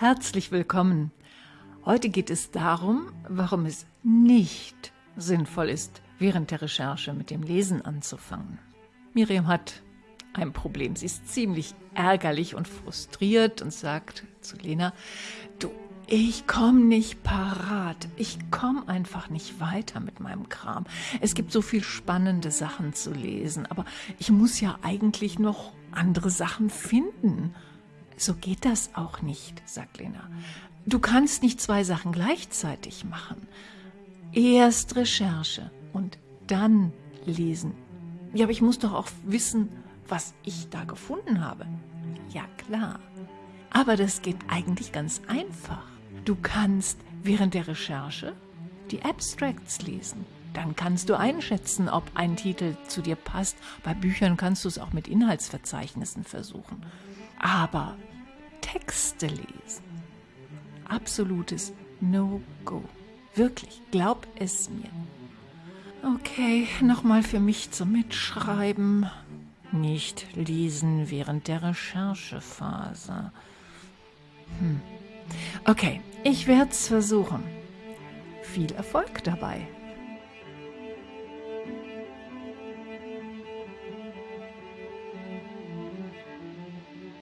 Herzlich willkommen. Heute geht es darum, warum es nicht sinnvoll ist, während der Recherche mit dem Lesen anzufangen. Miriam hat ein Problem. Sie ist ziemlich ärgerlich und frustriert und sagt zu Lena, du, ich komme nicht parat. Ich komme einfach nicht weiter mit meinem Kram. Es gibt so viel spannende Sachen zu lesen, aber ich muss ja eigentlich noch andere Sachen finden. So geht das auch nicht, sagt Lena. Du kannst nicht zwei Sachen gleichzeitig machen. Erst Recherche und dann lesen. Ja, aber ich muss doch auch wissen, was ich da gefunden habe. Ja, klar. Aber das geht eigentlich ganz einfach. Du kannst während der Recherche die Abstracts lesen. Dann kannst du einschätzen, ob ein Titel zu dir passt. Bei Büchern kannst du es auch mit Inhaltsverzeichnissen versuchen. Aber Texte lesen, absolutes No-Go. Wirklich, glaub es mir. Okay, nochmal für mich zum Mitschreiben. Nicht lesen während der Recherchephase. Hm. Okay, ich werde es versuchen. Viel Erfolg dabei.